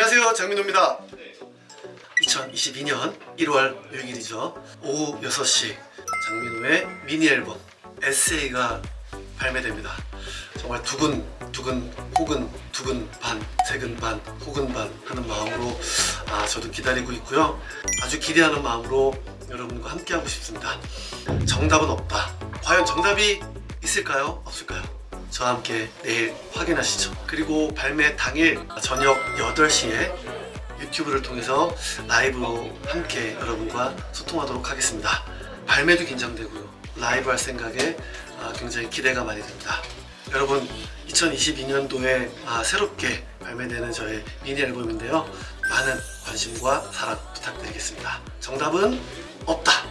안녕하세요 장민호입니다. 2022년 1월 6일이죠. 오후 6시 장민호의 미니 앨범 에세이가 발매됩니다. 정말 두근 두근 혹은 두근 반 세근 반 혹은 반 하는 마음으로 아, 저도 기다리고 있고요. 아주 기대하는 마음으로 여러분과 함께 하고 싶습니다. 정답은 없다. 과연 정답이 있을까요? 없을까요 저와 함께 내일 확인하시죠. 그리고 발매 당일 저녁 8시에 유튜브를 통해서 라이브로 함께 여러분과 소통하도록 하겠습니다. 발매도 긴장되고요. 라이브 할 생각에 아, 굉장히 기대가 많이 됩니다. 여러분 2022년도에 아, 새롭게 발매되는 저의 미니 앨범인데요. 많은 관심과 사랑 부탁드리겠습니다. 정답은 없다